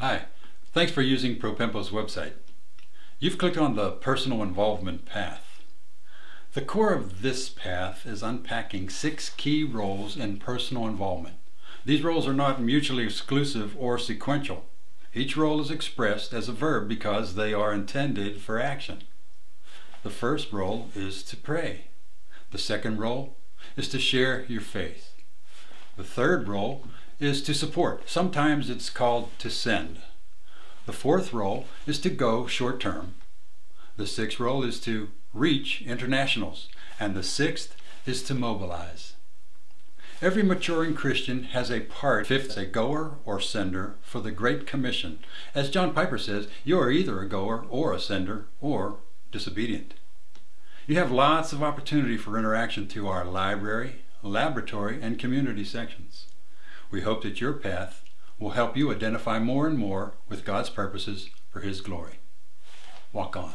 Hi, thanks for using Propempo's website. You've clicked on the Personal Involvement path. The core of this path is unpacking six key roles in personal involvement. These roles are not mutually exclusive or sequential. Each role is expressed as a verb because they are intended for action. The first role is to pray. The second role is to share your faith. The third role is to support. Sometimes it's called to send. The fourth role is to go short term. The sixth role is to reach internationals. And the sixth is to mobilize. Every maturing Christian has a part, fifth, a goer or sender for the Great Commission. As John Piper says, you are either a goer or a sender or disobedient. You have lots of opportunity for interaction through our library, laboratory, and community sections. We hope that your path will help you identify more and more with God's purposes for His glory. Walk on.